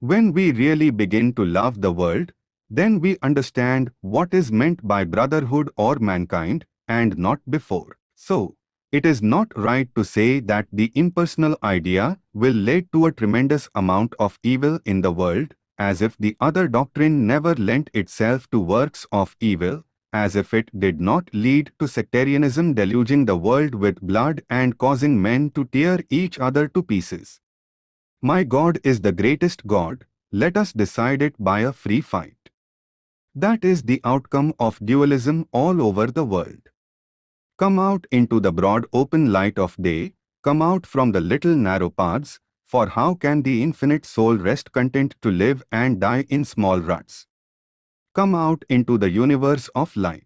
When we really begin to love the world, then we understand what is meant by brotherhood or mankind, and not before. So, it is not right to say that the impersonal idea will lead to a tremendous amount of evil in the world, as if the other doctrine never lent itself to works of evil, as if it did not lead to sectarianism deluging the world with blood and causing men to tear each other to pieces. My God is the greatest God, let us decide it by a free fight. That is the outcome of dualism all over the world. Come out into the broad open light of day, come out from the little narrow paths, for how can the infinite soul rest content to live and die in small ruts? Come out into the universe of light.